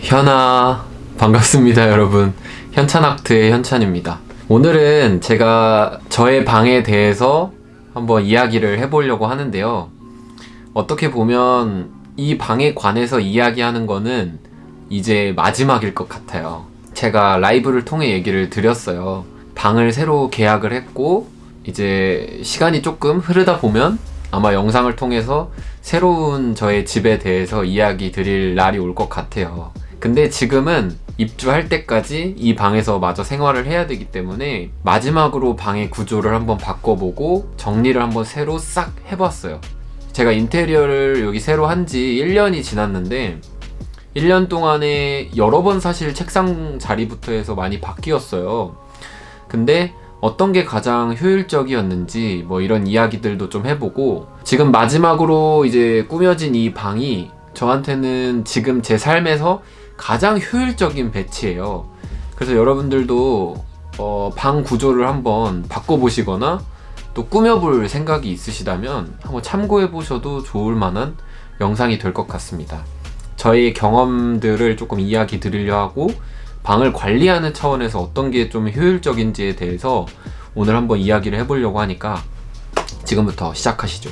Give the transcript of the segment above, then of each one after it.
현아 반갑습니다 여러분. 현찬아트의 현찬입니다. 오늘은 제가 저의 방에 대해서 한번 이야기를 해보려고 하는데요. 어떻게 보면 이 방에 관해서 이야기하는 거는 이제 마지막일 것 같아요. 제가 라이브를 통해 얘기를 드렸어요. 방을 새로 계약을 했고 이제 시간이 조금 흐르다 보면 아마 영상을 통해서 새로운 저의 집에 대해서 이야기 드릴 날이 올 것 같아요 근데 지금은 입주할 때까지 이 방에서 마저 생활을 해야 되기 때문에 마지막으로 방의 구조를 한번 바꿔보고 정리를 한번 새로 싹 해봤어요. 제가 인테리어를 여기 새로 한 지 1년이 지났는데 1년 동안에 여러 번 사실 책상 자리부터 해서 많이 바뀌었어요. 근데 어떤 게 가장 효율적이었는지 뭐 이런 이야기들도 좀 해보고 지금 마지막으로 이제 꾸며진 이 방이 저한테는 지금 제 삶에서 가장 효율적인 배치예요. 그래서 여러분들도 어, 방 구조를 한번 바꿔보시거나 또 꾸며볼 생각이 있으시다면 한번 참고해 보셔도 좋을 만한 영상이 될 것 같습니다. 저의 경험들을 조금 이야기 드리려 하고 방을 관리하는 차원에서 어떤 게 좀 효율적인지에 대해서 오늘 한번 이야기를 해보려고 하니까 지금부터 시작하시죠.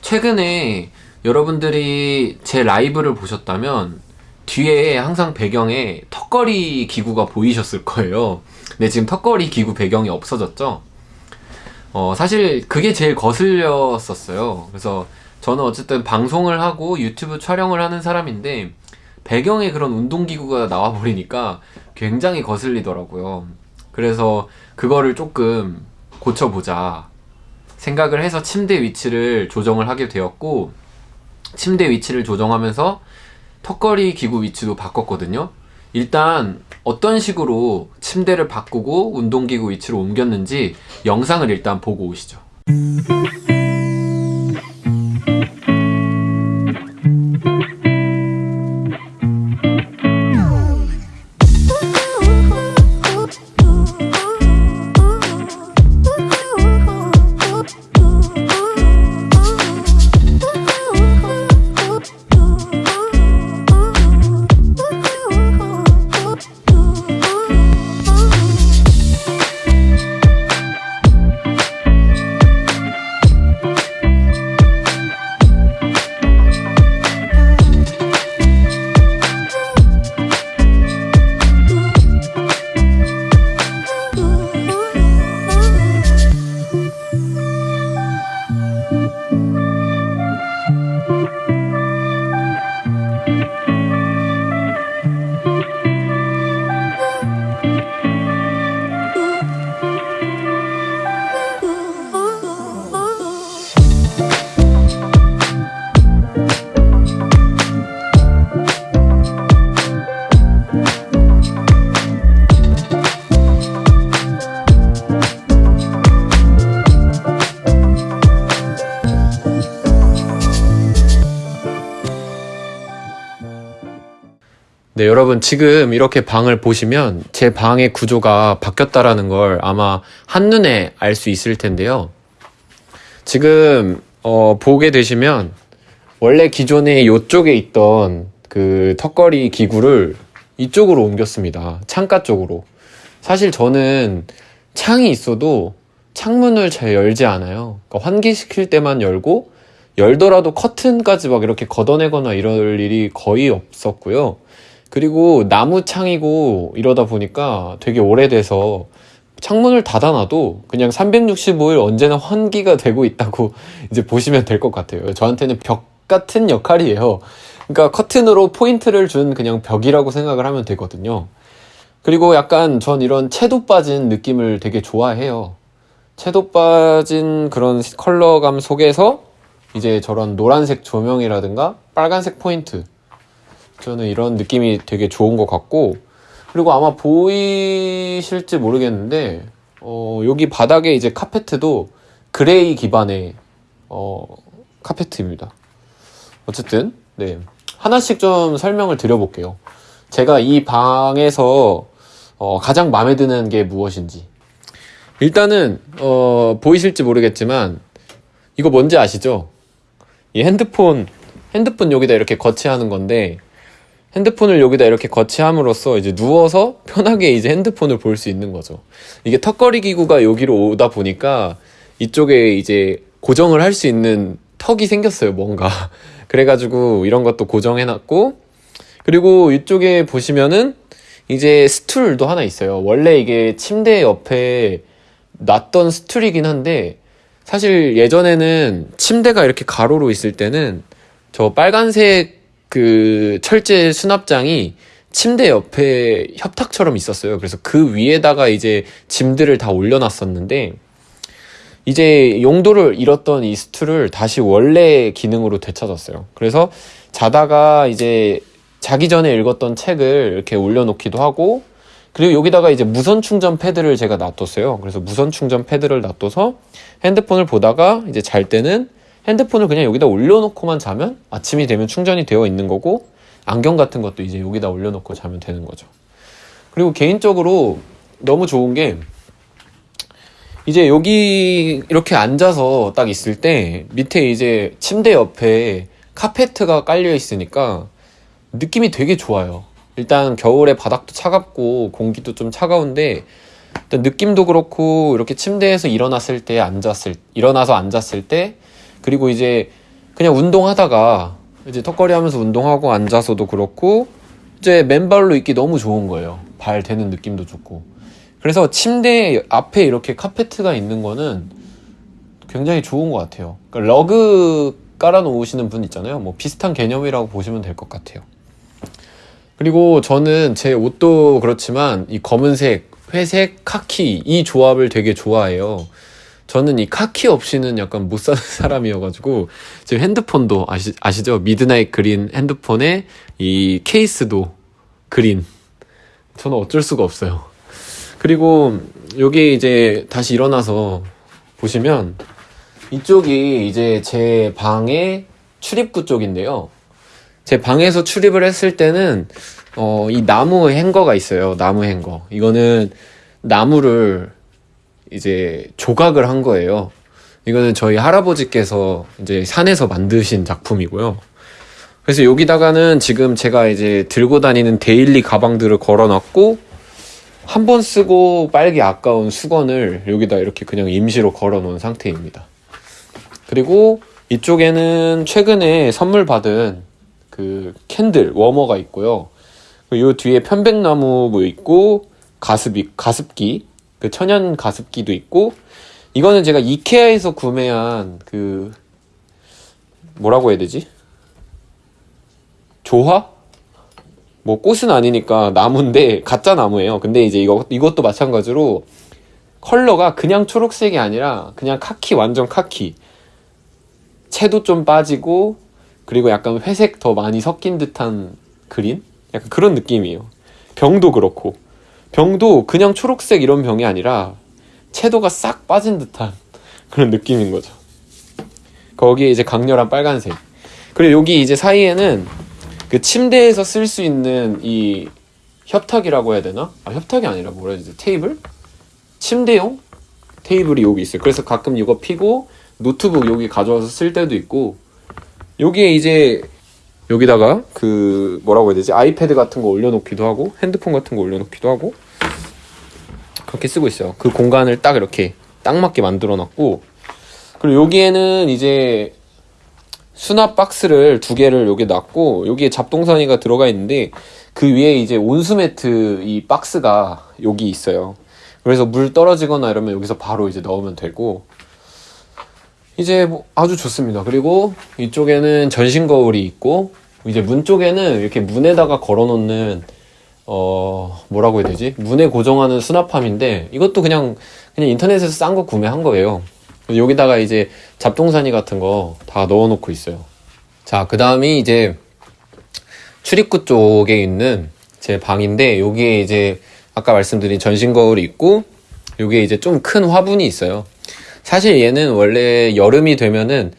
최근에 여러분들이 제 라이브를 보셨다면 뒤에 항상 배경에 턱걸이 기구가 보이셨을 거예요. 근데 지금 턱걸이 기구 배경이 없어졌죠? 어, 사실 그게 제일 거슬렸었어요. 그래서 저는 어쨌든 방송을 하고 유튜브 촬영을 하는 사람인데 배경에 그런 운동기구가 나와 버리니까 굉장히 거슬리더라고요. 그래서 그거를 조금 고쳐보자 생각을 해서 침대 위치를 조정을 하게 되었고 침대 위치를 조정하면서 턱걸이 기구 위치도 바꿨거든요. 일단 어떤 식으로 침대를 바꾸고 운동기구 위치로 옮겼는지 영상을 일단 보고 오시죠 네 여러분 지금 이렇게 방을 보시면 제 방의 구조가 바뀌었다라는 걸 아마 한눈에 알 수 있을 텐데요. 지금 어, 보게 되시면 원래 기존에 이쪽에 있던 그 턱걸이 기구를 이쪽으로 옮겼습니다. 창가 쪽으로. 사실 저는 창이 있어도 창문을 잘 열지 않아요. 그러니까 환기시킬 때만 열고 열더라도 커튼까지 막 이렇게 걷어내거나 이럴 일이 거의 없었고요 그리고 나무 창이고 이러다 보니까 되게 오래돼서 창문을 닫아놔도 그냥 365일 언제나 환기가 되고 있다고 이제 보시면 될 것 같아요. 저한테는 벽 같은 역할이에요. 그러니까 커튼으로 포인트를 준 그냥 벽이라고 생각을 하면 되거든요. 그리고 약간 전 이런 채도 빠진 느낌을 되게 좋아해요. 채도 빠진 그런 컬러감 속에서 이제 저런 노란색 조명이라든가 빨간색 포인트 저는 이런 느낌이 되게 좋은 것 같고 그리고 아마 보이실지 모르겠는데 어, 여기 바닥에 이제 카페트도 gray 기반의 어, 카페트입니다. 어쨌든 네. 하나씩 좀 설명을 드려볼게요. 제가 이 방에서 어, 가장 마음에 드는 게 무엇인지. 일단은 어, 보이실지 모르겠지만 이거 뭔지 아시죠? 이 핸드폰 핸드폰 여기다 이렇게 거치하는 건데 핸드폰을 여기다 이렇게 거치함으로써 이제 누워서 편하게 이제 핸드폰을 볼 수 있는 거죠. 이게 턱걸이 기구가 여기로 오다 보니까 이쪽에 이제 고정을 할 수 있는 턱이 생겼어요, 뭔가. 그래가지고 이런 것도 고정해놨고, 그리고 이쪽에 보시면은 이제 스툴도 하나 있어요. 원래 이게 침대 옆에 놨던 스툴이긴 한데, 사실 예전에는 침대가 이렇게 가로로 있을 때는 저 빨간색 그 철제 수납장이 침대 옆에 협탁처럼 있었어요. 그래서 그 위에다가 이제 짐들을 다 올려놨었는데, 이제 용도를 잃었던 이 스툴을 다시 원래 기능으로 되찾았어요. 그래서 자다가 이제 자기 전에 읽었던 책을 이렇게 올려놓기도 하고, 그리고 여기다가 이제 무선 충전 패드를 제가 놔뒀어요. 그래서 무선 충전 패드를 놔둬서 핸드폰을 보다가 이제 잘 때는 핸드폰을 그냥 여기다 올려놓고만 자면 아침이 되면 충전이 되어 있는 거고, 안경 같은 것도 이제 여기다 올려놓고 자면 되는 거죠. 그리고 개인적으로 너무 좋은 게 이제 여기 이렇게 앉아서 딱 있을 때 밑에 이제 침대 옆에 카페트가 깔려 있으니까 느낌이 되게 좋아요. 일단 겨울에 바닥도 차갑고 공기도 좀 차가운데 느낌도 그렇고 이렇게 침대에서 일어났을 때 앉았을 일어나서 앉았을 때 그리고 이제 그냥 운동하다가 이제 턱걸이 하면서 운동하고 앉아서도 그렇고 이제 맨발로 있기 너무 좋은 거예요. 발 대는 느낌도 좋고. 그래서 침대 앞에 이렇게 카페트가 있는 거는 굉장히 좋은 것 같아요. 그러니까 러그 깔아놓으시는 분 있잖아요. 뭐 비슷한 개념이라고 보시면 될 것 같아요. 그리고 저는 제 옷도 그렇지만 이 검은색, 회색, 카키 이 조합을 되게 좋아해요. 저는 이 카키 없이는 약간 못 사는 사람이어가지고 지금 핸드폰도 아시, 아시죠? midnight green 핸드폰에 이 케이스도 green. 저는 어쩔 수가 없어요. 그리고 여기 이제 다시 일어나서 보시면 이쪽이 이제 제 방의 출입구 쪽인데요. 제 방에서 출입을 했을 때는 어, 이 나무 행거가 있어요. 나무 행거. 이거는 나무를 이제 조각을 한 거예요. 이거는 저희 할아버지께서 이제 산에서 만드신 작품이고요. 그래서 여기다가는 지금 제가 이제 들고 다니는 데일리 가방들을 걸어놨고 한 번 쓰고 빨기 아까운 수건을 여기다 이렇게 그냥 임시로 걸어 놓은 상태입니다. 그리고 이쪽에는 최근에 선물 받은 그 캔들 워머가 있고요. 요 뒤에 편백나무 뭐 있고 가습이 가습기 그 천연 가습기도 있고 이거는 제가 이케아에서 구매한 그 뭐라고 해야 되지? 조화? 뭐 꽃은 아니니까 나무인데 가짜 나무예요. 근데 이제 이거 이것도 마찬가지로 컬러가 그냥 초록색이 아니라 그냥 카키 완전 카키. 채도 좀 빠지고 그리고 약간 회색 더 많이 섞인 듯한 그린? 약간 그런 느낌이에요. 병도 그렇고. 병도 그냥 초록색 이런 병이 아니라 채도가 싹 빠진 듯한 그런 느낌인 거죠. 거기에 이제 강렬한 빨간색. 그리고 여기 이제 사이에는 그 침대에서 쓸 수 있는 이 협탁이라고 해야 되나? 아, 협탁이 아니라 뭐라 해야 되지? 테이블? 침대용 테이블이 여기 있어요. 그래서 가끔 이거 피고 노트북 여기 가져와서 쓸 때도 있고 여기에 이제 여기다가 그 뭐라고 해야 되지? 아이패드 같은 거 올려놓기도 하고 핸드폰 같은 거 올려놓기도 하고 그렇게 쓰고 있어요. 그 공간을 딱 이렇게 딱 맞게 만들어 놨고 그리고 여기에는 이제 수납 박스를 두 개를 여기 놨고 여기에 잡동사니가 들어가 있는데 그 위에 이제 온수 매트 이 박스가 여기 있어요. 그래서 물 떨어지거나 이러면 여기서 바로 이제 넣으면 되고 이제 뭐 아주 좋습니다. 그리고 이쪽에는 전신 거울이 있고 이제 문 쪽에는 이렇게 문에다가 걸어놓는 어 뭐라고 해야 되지? 문에 고정하는 수납함인데 이것도 그냥 그냥 인터넷에서 싼 거 구매한 거예요. 여기다가 이제 잡동사니 같은 거 다 넣어놓고 있어요. 자, 그 다음이 이제 출입구 쪽에 있는 제 방인데 여기에 이제 아까 말씀드린 전신 거울이 있고 여기에 이제 좀 큰 화분이 있어요. 사실 얘는 원래 여름이 되면은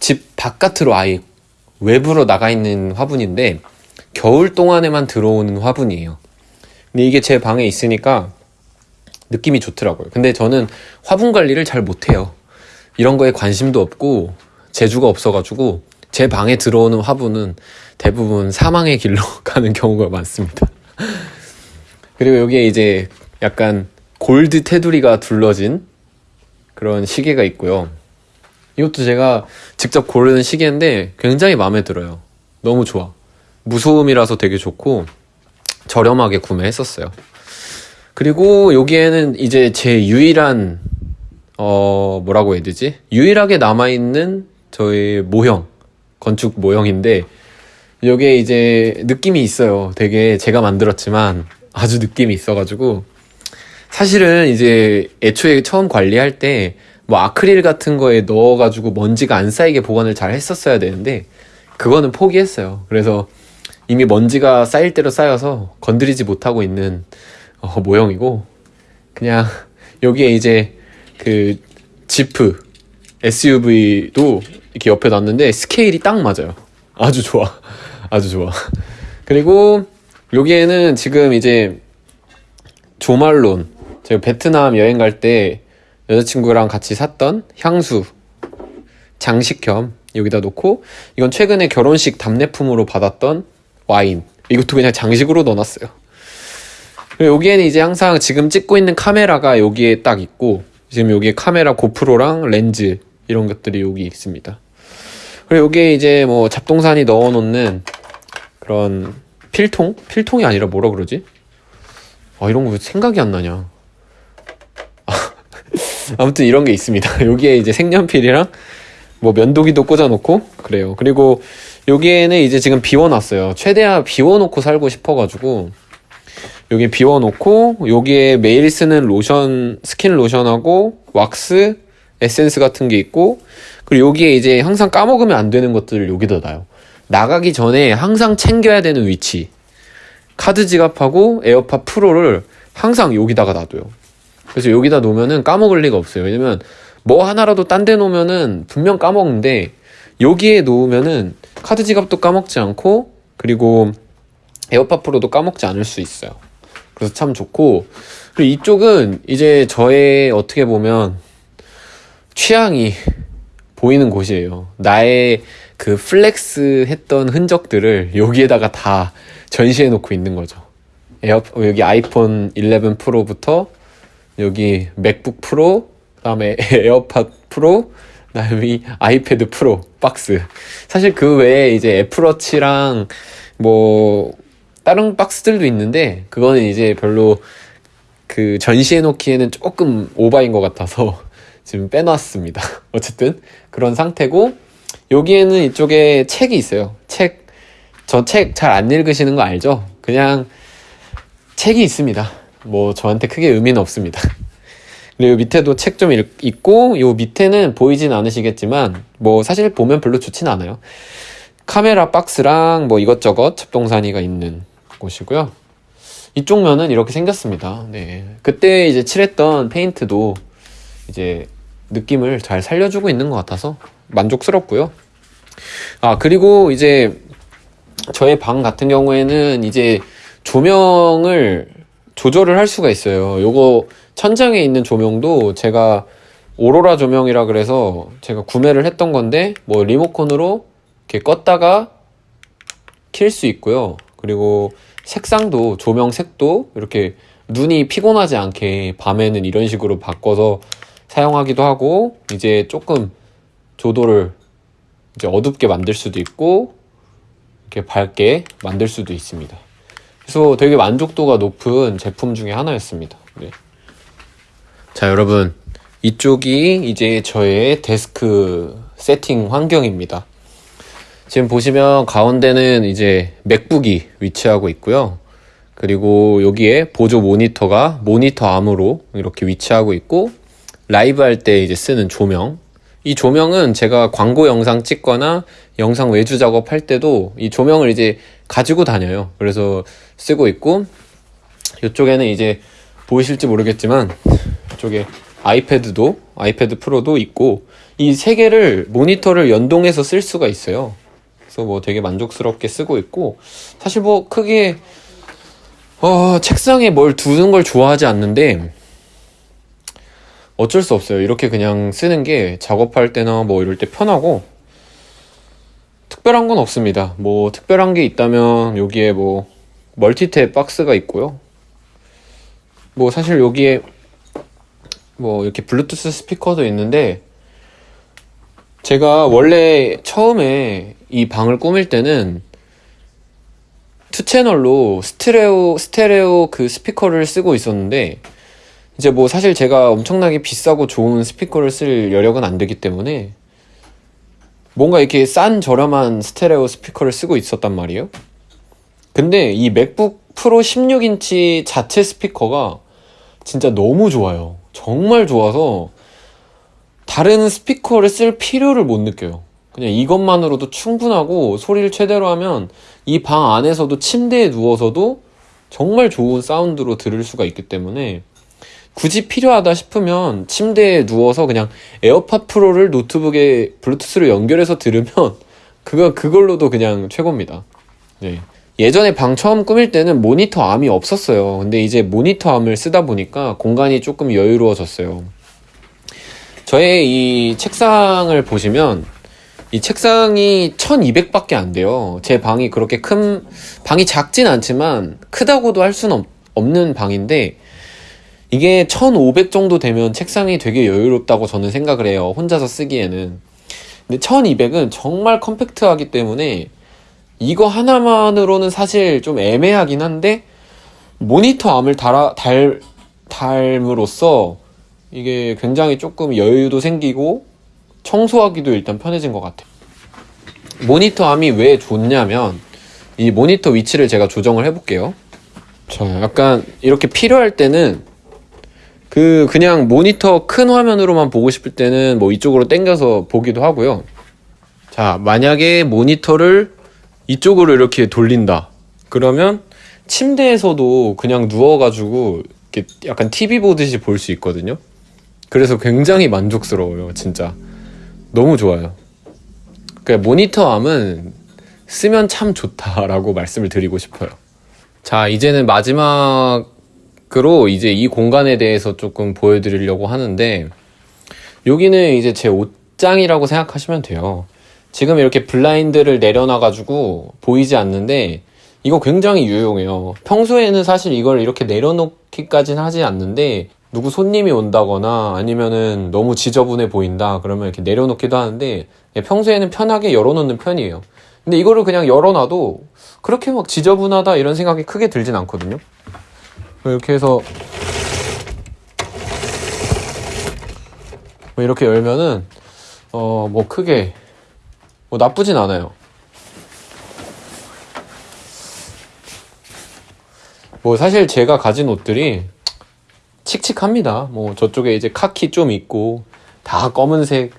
집 바깥으로 아예 외부로 나가 있는 화분인데 겨울 동안에만 들어오는 화분이에요. 근데 이게 제 방에 있으니까 느낌이 좋더라고요. 근데 저는 화분 관리를 잘 못해요. 이런 거에 관심도 없고 재주가 없어가지고 제 방에 들어오는 화분은 대부분 사망의 길로 가는 경우가 많습니다. 그리고 여기에 이제 약간 골드 테두리가 둘러진 그런 시계가 있고요. 이것도 제가 직접 고르는 시계인데 굉장히 마음에 들어요. 너무 좋아. 무소음이라서 되게 좋고 저렴하게 구매했었어요. 그리고 여기에는 이제 제 유일한 어 뭐라고 해야 되지? 유일하게 남아 있는 저의 모형 건축 모형인데 여기에 이제 느낌이 있어요. 되게 제가 만들었지만 아주 느낌이 있어가지고 사실은 이제 애초에 처음 관리할 때 뭐 아크릴 같은 거에 넣어가지고 먼지가 안 쌓이게 보관을 잘 했었어야 되는데 그거는 포기했어요. 그래서 이미 먼지가 쌓일 대로 쌓여서 건드리지 못하고 있는 어, 모형이고 그냥 여기에 이제 그 지프 SUV도 이렇게 옆에 놨는데 스케일이 딱 맞아요. 아주 좋아. 아주 좋아. 그리고 여기에는 지금 이제 조말론 제가 베트남 여행 갈 때 여자친구랑 같이 샀던 향수 장식 겸 여기다 놓고 이건 최근에 결혼식 답례품으로 받았던 와인 이것도 그냥 장식으로 넣어놨어요. 여기에는 이제 항상 지금 찍고 있는 카메라가 여기에 딱 있고 지금 여기에 카메라 고프로랑 렌즈 이런 것들이 여기 있습니다. 그리고 여기에 이제 뭐 잡동사니 넣어놓는 그런 필통? 필통이 아니라 뭐라 그러지? 아 이런 거왜 생각이 안 나냐? 아무튼 이런 게 있습니다. 여기에 이제 색연필이랑 뭐 면도기도 꽂아놓고 그래요. 그리고 여기에는 이제 지금 비워놨어요. 최대한 비워놓고 살고 싶어가지고 여기 비워놓고 여기에 매일 쓰는 로션 스킨 로션하고 왁스 에센스 같은 게 있고 그리고 여기에 이제 항상 까먹으면 안 되는 것들을 여기다 놔요. 나가기 전에 항상 챙겨야 되는 watch 카드 지갑하고 에어팟 프로를 항상 여기다가 놔둬요. 그래서 여기다 놓으면은 까먹을 리가 없어요. 왜냐면 뭐 하나라도 딴 데 놓으면은 분명 까먹는데 여기에 놓으면은 카드 지갑도 까먹지 않고 그리고 에어팟 프로도 까먹지 않을 수 있어요. 그래서 참 좋고 그리고 이쪽은 이제 저의 어떻게 보면 취향이 보이는 곳이에요. 나의 그 flex 했던 흔적들을 여기에다가 다 전시해 놓고 있는 거죠. 에어, 여기 아이폰 11 프로부터 여기 맥북 프로, 그다음에 에어팟 프로, 그다음에 아이패드 프로 박스. 사실 그 외에 이제 애플워치랑 뭐 다른 박스들도 있는데 그거는 이제 별로 그 전시해 놓기에는 조금 오바인 것 같아서 지금 빼놨습니다. 어쨌든 그런 상태고 여기에는 이쪽에 책이 있어요. 책. 저 책 잘 안 읽으시는 거 알죠? 그냥 책이 있습니다. 뭐 저한테 크게 의미는 없습니다. 그리고 밑에도 책 좀 있고 요 밑에는 보이진 않으시겠지만 뭐 사실 보면 별로 좋진 않아요. 카메라 박스랑 뭐 이것저것 잡동사니가 있는 곳이고요. 이쪽 면은 이렇게 생겼습니다. 네. 그때 이제 칠했던 페인트도 이제 느낌을 잘 살려주고 있는 것 같아서 만족스럽고요. 아, 그리고 이제 저의 방 같은 경우에는 이제 조명을 조절을 할 수가 있어요. 요거 천장에 있는 조명도 제가 오로라 조명이라 그래서 제가 구매를 했던 건데 뭐 리모컨으로 이렇게 껐다가 킬 수 있고요. 그리고 색상도 조명 색도 이렇게 눈이 피곤하지 않게 밤에는 이런 식으로 바꿔서 사용하기도 하고 이제 조금 조도를 이제 어둡게 만들 수도 있고 이렇게 밝게 만들 수도 있습니다. 그래서 되게 만족도가 높은 제품 중에 하나였습니다. 네. 자, 여러분. 이쪽이 이제 저의 데스크 세팅 환경입니다. 지금 보시면 가운데는 이제 맥북이 위치하고 있고요. 그리고 여기에 보조 모니터가 모니터 암으로 이렇게 위치하고 있고 라이브 할 때 이제 쓰는 조명. 이 조명은 제가 광고 영상 찍거나 영상 외주 작업할 때도 이 조명을 이제 가지고 다녀요. 그래서 쓰고 있고 이쪽에는 이제 보이실지 모르겠지만 이쪽에 아이패드도 아이패드 프로도 있고 이 세 개를 모니터를 연동해서 쓸 수가 있어요. 그래서 뭐 되게 만족스럽게 쓰고 있고 사실 뭐 크게 어, 책상에 뭘 두는 걸 좋아하지 않는데 어쩔 수 없어요. 이렇게 그냥 쓰는 게 작업할 때나 뭐 이럴 때 편하고 특별한 건 없습니다. 뭐 특별한 게 있다면 여기에 뭐 멀티탭 박스가 있고요. 뭐 사실 여기에 뭐 이렇게 블루투스 스피커도 있는데 제가 원래 처음에 이 방을 꾸밀 때는 two 채널로 스테레오 스테레오 그 스피커를 쓰고 있었는데 이제 뭐 사실 제가 엄청나게 비싸고 좋은 스피커를 쓸 여력은 안 되기 때문에 뭔가 이렇게 싼 저렴한 스테레오 스피커를 쓰고 있었단 말이에요. 근데 이 맥북 프로 16인치 자체 스피커가 진짜 너무 좋아요. 정말 좋아서 다른 스피커를 쓸 필요를 못 느껴요. 그냥 이것만으로도 충분하고 소리를 최대로 하면 이 방 안에서도 침대에 누워서도 정말 좋은 사운드로 들을 수가 있기 때문에 굳이 필요하다 싶으면 침대에 누워서 그냥 에어팟 프로를 노트북에 블루투스로 연결해서 들으면 그거 그걸로도 그냥 최고입니다. 네. 예전에 방 처음 꾸밀 때는 모니터 arm이 없었어요. 근데 이제 모니터 arm을 쓰다 보니까 공간이 조금 여유로워졌어요. 저의 이 책상을 보시면 이 책상이 1200밖에 안 돼요. 제 방이 그렇게 큰, 방이 작진 않지만 크다고도 할 수는 없, 없는 방인데 이게 1500 정도 되면 책상이 되게 여유롭다고 저는 생각을 해요. 혼자서 쓰기에는. 근데 1200은 정말 컴팩트하기 때문에 이거 하나만으로는 사실 좀 애매하긴 한데 모니터 암을 달아, 달, 달므로써 이게 굉장히 조금 여유도 생기고 청소하기도 일단 편해진 것 같아요. 모니터 암이 왜 좋냐면 이 모니터 위치를 제가 조정을 해볼게요. 자, 약간 이렇게 필요할 때는 그 그냥 모니터 큰 화면으로만 보고 싶을 때는 뭐 이쪽으로 당겨서 보기도 하고요. 자, 만약에 모니터를 이쪽으로 이렇게 돌린다. 그러면 침대에서도 그냥 누워가지고 이렇게 약간 TV 보듯이 볼 수 있거든요. 그래서 굉장히 만족스러워요, 진짜. 너무 좋아요. 그 모니터 암은 쓰면 참 좋다라고 말씀을 드리고 싶어요. 자, 이제는 마지막 으로 이제 이 공간에 대해서 조금 보여드리려고 하는데, 여기는 이제 제 옷장이라고 생각하시면 돼요. 지금 이렇게 블라인드를 내려놔 가지고 보이지 않는데, 이거 굉장히 유용해요. 평소에는 사실 이걸 이렇게 내려놓기까지는 하지 않는데, 누구 손님이 온다거나 아니면은 너무 지저분해 보인다 그러면 이렇게 내려놓기도 하는데 예, 평소에는 편하게 열어놓는 편이에요 근데 이거를 그냥 열어놔도 그렇게 막 지저분하다 이런 생각이 크게 들진 않거든요 이렇게 해서 뭐 이렇게 열면은 어 뭐 크게 뭐 나쁘진 않아요 뭐 사실 제가 가진 옷들이 칙칙합니다. 뭐 저쪽에 이제 카키 좀 있고 다 검은색,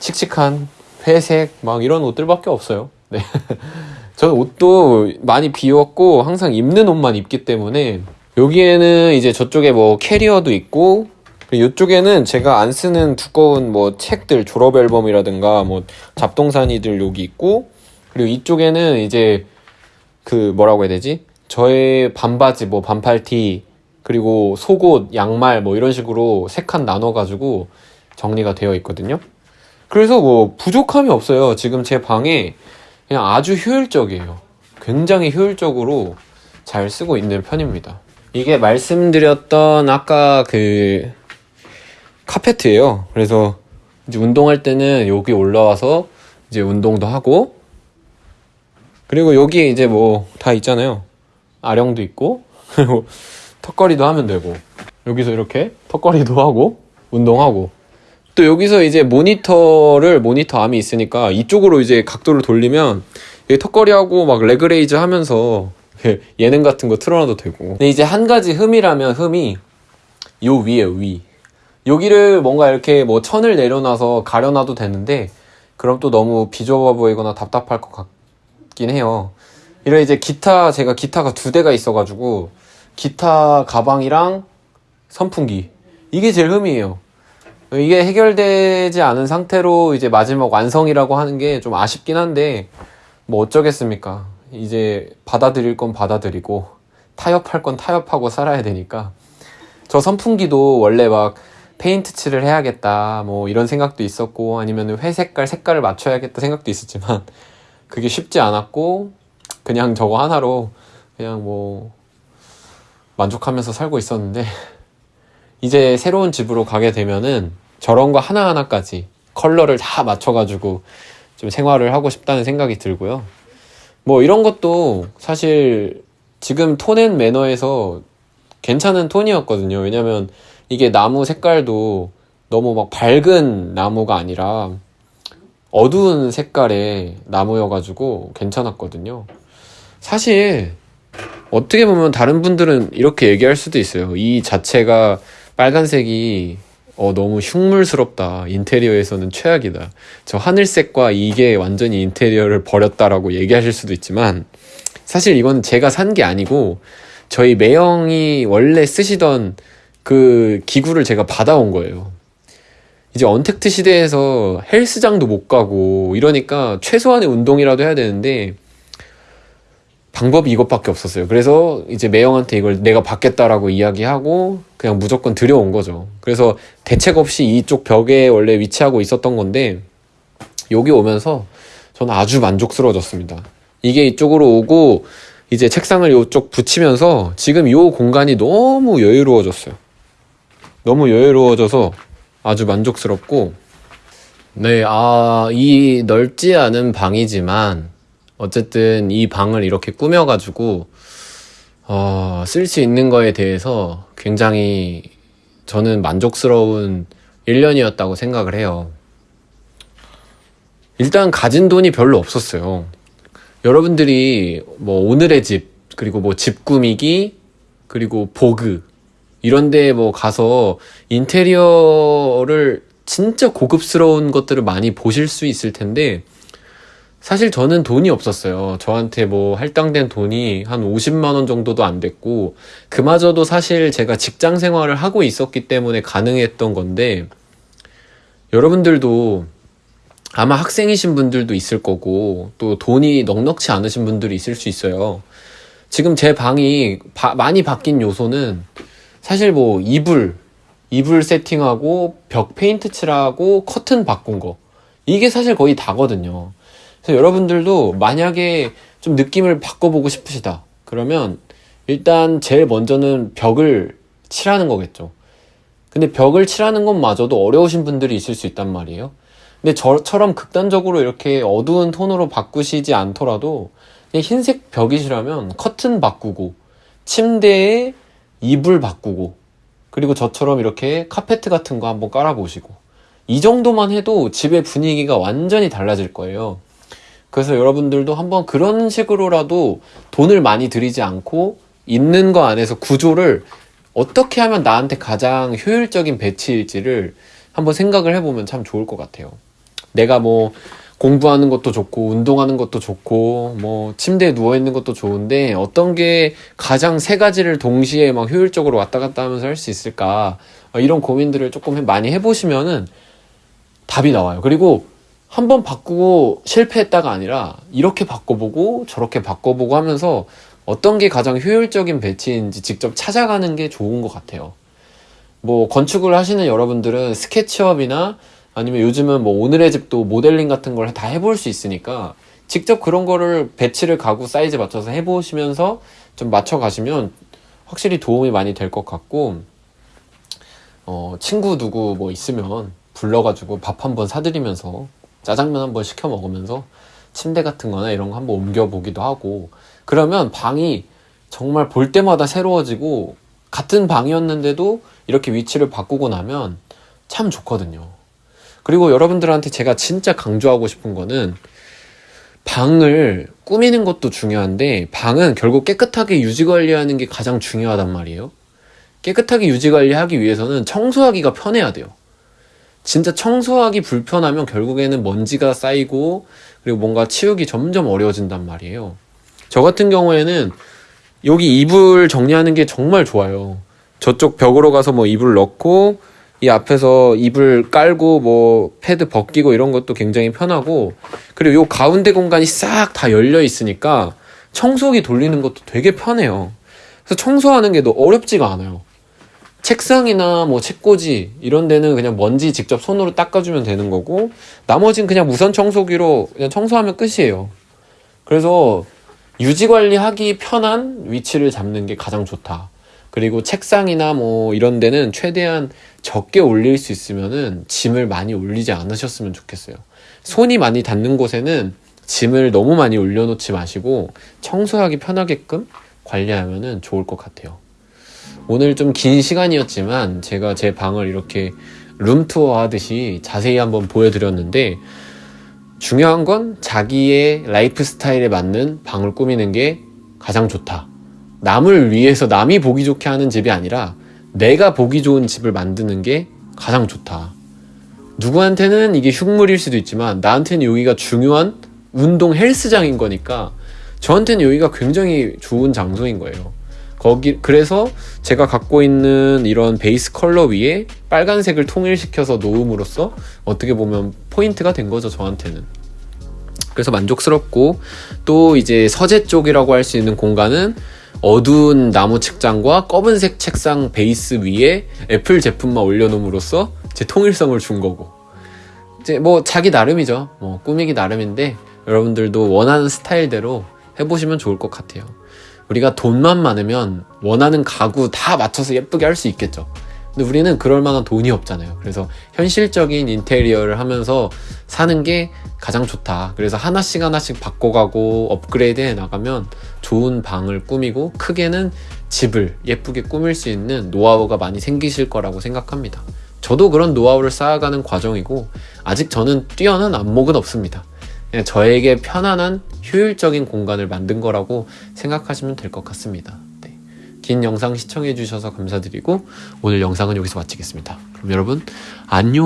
칙칙한 회색 막 이런 옷들밖에 없어요. 네. 저는 옷도 많이 비웠고 항상 입는 옷만 입기 때문에 여기에는 이제 저쪽에 뭐 캐리어도 있고 이쪽에는 제가 안 쓰는 두꺼운 뭐 책들 졸업 앨범이라든가 뭐 잡동사니들 여기 있고 그리고 이쪽에는 이제 그 뭐라고 해야 되지? 저의 반바지 뭐 반팔티 그리고 속옷, 양말 뭐 이런 식으로 세 칸 나눠 가지고 정리가 되어 있거든요. 그래서 뭐 부족함이 없어요. 지금 제 방에 그냥 아주 효율적이에요. 굉장히 효율적으로 잘 쓰고 있는 편입니다. 이게 말씀드렸던 아까 그 카페트예요. 그래서 이제 운동할 때는 여기 올라와서 이제 운동도 하고 그리고 여기에 이제 뭐 다 있잖아요. 아령도 있고 그리고 턱걸이도 하면 되고 여기서 이렇게 턱걸이도 하고 운동하고 또 여기서 이제 모니터를 모니터 암이 있으니까 이쪽으로 이제 각도를 돌리면 턱걸이하고 막 leg raise 하면서 예능 같은 거 틀어놔도 되고. 근데 이제 한 가지 흠이라면 흠이 요 위에 위. 여기를 뭔가 이렇게 뭐 천을 내려놔서 가려놔도 되는데 그럼 또 너무 비좁아 보이거나 답답할 것 같긴 해요. 이런 이제 기타 제가 기타가 두 대가 있어가지고 기타 가방이랑 선풍기. 이게 제일 흠이에요. 이게 해결되지 않은 상태로 이제 마지막 완성이라고 하는 게 좀 아쉽긴 한데 뭐 어쩌겠습니까 이제 받아들일 건 받아들이고 타협할 건 타협하고 살아야 되니까 저 선풍기도 원래 막 페인트 칠을 해야겠다 뭐 이런 생각도 있었고 아니면 회색깔 색깔을 맞춰야겠다 생각도 있었지만 그게 쉽지 않았고 그냥 저거 하나로 그냥 뭐 만족하면서 살고 있었는데 이제 새로운 집으로 가게 되면은 저런 거 하나하나까지 컬러를 다 맞춰가지고 좀 생활을 하고 싶다는 생각이 들고요. 뭐 이런 것도 사실 지금 톤앤 매너에서 괜찮은 톤이었거든요. 왜냐면 이게 나무 색깔도 너무 막 밝은 나무가 아니라 어두운 색깔의 나무여가지고 괜찮았거든요. 사실 어떻게 보면 다른 분들은 이렇게 얘기할 수도 있어요. 이 자체가 빨간색이 어, 너무 흉물스럽다. 인테리어에서는 최악이다. 저 하늘색과 이게 완전히 인테리어를 버렸다라고 얘기하실 수도 있지만 사실 이건 제가 산 게 아니고 저희 매형이 원래 쓰시던 그 기구를 제가 받아온 거예요. 이제 언택트 시대에서 헬스장도 못 가고 이러니까 최소한의 운동이라도 해야 되는데 방법이 이것밖에 없었어요. 그래서 이제 매형한테 이걸 내가 받겠다라고 이야기하고 그냥 무조건 들여온 거죠. 그래서 대책 없이 이쪽 벽에 원래 위치하고 있었던 건데 여기 오면서 저는 아주 만족스러워졌습니다. 이게 이쪽으로 오고 이제 책상을 이쪽 붙이면서 지금 이 공간이 너무 여유로워졌어요. 너무 여유로워져서 아주 만족스럽고 네, 아, 이 넓지 않은 방이지만 어쨌든 이 방을 이렇게 꾸며가지고 어, 쓸 수 있는 거에 대해서 굉장히 저는 만족스러운 1년이었다고 생각을 해요. 일단 가진 돈이 별로 없었어요. 여러분들이 뭐 오늘의 집, 그리고 뭐 집 꾸미기, 그리고 보그, 이런 데 뭐 가서 인테리어를 진짜 고급스러운 것들을 많이 보실 수 있을 텐데, 사실 저는 돈이 없었어요. 저한테 뭐 할당된 돈이 한 50만원 정도도 안 됐고, 그마저도 사실 제가 직장 생활을 하고 있었기 때문에 가능했던 건데, 여러분들도 아마 학생이신 분들도 있을 거고, 또 돈이 넉넉치 않으신 분들이 있을 수 있어요. 지금 제 방이 바, 많이 바뀐 요소는 사실 뭐 이불, 이불 세팅하고 벽 페인트 칠하고 커튼 바꾼 거. 이게 사실 거의 다거든요. 그래서 여러분들도 만약에 좀 느낌을 바꿔보고 싶으시다. 그러면 일단 제일 먼저는 벽을 칠하는 거겠죠. 근데 벽을 칠하는 것마저도 어려우신 분들이 있을 수 있단 말이에요. 근데 저처럼 극단적으로 이렇게 어두운 톤으로 바꾸시지 않더라도 그냥 흰색 벽이시라면 커튼 바꾸고 침대에 이불 바꾸고 그리고 저처럼 이렇게 카페트 같은 거 한번 깔아보시고 이 정도만 해도 집의 분위기가 완전히 달라질 거예요. 그래서 여러분들도 한번 그런 식으로라도 돈을 많이 들이지 않고 있는 거 안에서 구조를 어떻게 하면 나한테 가장 효율적인 배치일지를 한번 생각을 해보면 참 좋을 것 같아요. 내가 뭐 공부하는 것도 좋고 운동하는 것도 좋고 뭐 침대에 누워 있는 것도 좋은데 어떤 게 가장 세 가지를 동시에 막 효율적으로 왔다 갔다 하면서 할 수 있을까 어, 이런 고민들을 조금 많이 해보시면은 답이 나와요. 그리고 한 번 바꾸고 실패했다가 아니라 이렇게 바꿔보고 저렇게 바꿔보고 하면서 어떤 게 가장 효율적인 배치인지 직접 찾아가는 게 좋은 것 같아요. 뭐 건축을 하시는 여러분들은 SketchUp이나 아니면 요즘은 뭐 오늘의 집도 모델링 같은 걸 다 해볼 수 있으니까 직접 그런 거를 배치를 가구 사이즈 맞춰서 해보시면서 좀 맞춰 가시면 확실히 도움이 많이 될 것 같고 어 친구 누구 뭐 있으면 불러가지고 밥 한번 사드리면서 짜장면 한번 시켜 먹으면서 침대 같은 거나 이런 거 한번 옮겨 보기도 하고 그러면 방이 정말 볼 때마다 새로워지고 같은 방이었는데도 이렇게 위치를 바꾸고 나면 참 좋거든요. 그리고 여러분들한테 제가 진짜 강조하고 싶은 거는 방을 꾸미는 것도 중요한데 방은 결국 깨끗하게 유지 관리하는 게 가장 중요하단 말이에요. 깨끗하게 유지 관리하기 위해서는 청소하기가 편해야 돼요. 진짜 청소하기 불편하면 결국에는 먼지가 쌓이고 그리고 뭔가 치우기 점점 어려워진단 말이에요. 저 같은 경우에는 여기 이불 정리하는 게 정말 좋아요. 저쪽 벽으로 가서 뭐 이불 넣고 이 앞에서 이불 깔고 뭐 패드 벗기고 이런 것도 굉장히 편하고 그리고 요 가운데 공간이 싹 다 열려 있으니까 청소기 돌리는 것도 되게 편해요. 그래서 청소하는 게 어렵지가 않아요. 책상이나 뭐 책꽂이 이런 데는 그냥 먼지 직접 손으로 닦아주면 되는 거고 나머지는 그냥 무선 청소기로 그냥 청소하면 끝이에요. 그래서 유지 관리하기 편한 위치를 잡는 게 가장 좋다. 그리고 책상이나 뭐 이런 데는 최대한 적게 올릴 수 있으면은 짐을 많이 올리지 않으셨으면 좋겠어요. 손이 많이 닿는 곳에는 짐을 너무 많이 올려놓지 마시고 청소하기 편하게끔 관리하면은 좋을 것 같아요. 오늘 좀 긴 시간이었지만 제가 제 방을 이렇게 룸투어 하듯이 자세히 한번 보여드렸는데 중요한 건 자기의 라이프 스타일에 맞는 방을 꾸미는 게 가장 좋다. 남을 위해서 남이 보기 좋게 하는 집이 아니라 내가 보기 좋은 집을 만드는 게 가장 좋다. 누구한테는 이게 흉물일 수도 있지만 나한테는 여기가 중요한 운동 헬스장인 거니까 저한테는 여기가 굉장히 좋은 장소인 거예요. 거기 그래서 제가 갖고 있는 이런 베이스 컬러 위에 빨간색을 통일시켜서 놓음으로써 어떻게 보면 포인트가 된 거죠 저한테는. 그래서 만족스럽고 또 이제 서재 쪽이라고 할 수 있는 공간은 어두운 나무 책장과 검은색 책상 베이스 위에 애플 제품만 올려놓음으로써 제 통일성을 준 거고. 이제 뭐 자기 나름이죠. 뭐 꾸미기 나름인데 여러분들도 원하는 스타일대로 해보시면 좋을 것 같아요 우리가 돈만 많으면 원하는 가구 다 맞춰서 예쁘게 할 수 있겠죠. 근데 우리는 그럴 만한 돈이 없잖아요. 그래서 현실적인 인테리어를 하면서 사는 게 가장 좋다. 그래서 하나씩 하나씩 바꿔가고 업그레이드 해 나가면 좋은 방을 꾸미고 크게는 집을 예쁘게 꾸밀 수 있는 노하우가 많이 생기실 거라고 생각합니다. 저도 그런 노하우를 쌓아가는 과정이고 아직 저는 뛰어난 안목은 없습니다. 저에게 편안한 효율적인 공간을 만든 거라고 생각하시면 될 것 같습니다 네. 긴 영상 시청해 주셔서 감사드리고 오늘 영상은 여기서 마치겠습니다. 그럼 여러분 안녕